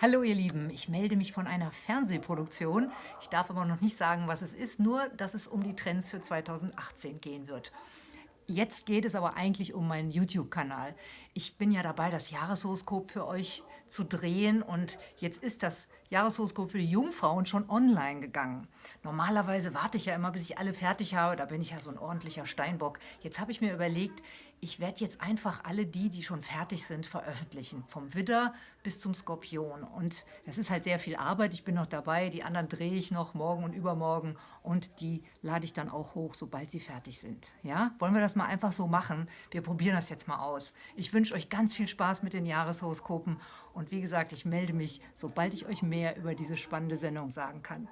Hallo ihr Lieben, ich melde mich von einer Fernsehproduktion. Ich darf aber noch nicht sagen, was es ist, nur dass es um die Trends für 2018 gehen wird. Jetzt geht es aber eigentlich um meinen YouTube-Kanal. Ich bin ja dabei, das Jahreshoroskop für euch zu drehen und jetzt ist das Jahreshoroskop für die Jungfrauen schon online gegangen. Normalerweise warte ich ja immer, bis ich alle fertig habe, da bin ich ja so ein ordentlicher Steinbock. Jetzt habe ich mir überlegt, ich werde jetzt einfach alle die, die schon fertig sind, veröffentlichen. Vom Widder bis zum Skorpion. Und das ist halt sehr viel Arbeit. Ich bin noch dabei. Die anderen drehe ich noch morgen und übermorgen. Und die lade ich dann auch hoch, sobald sie fertig sind. Ja? Wollen wir das mal einfach so machen? Wir probieren das jetzt mal aus. Ich wünsche euch ganz viel Spaß mit den Jahreshoroskopen. Und wie gesagt, ich melde mich, sobald ich euch mehr über diese spannende Sendung sagen kann.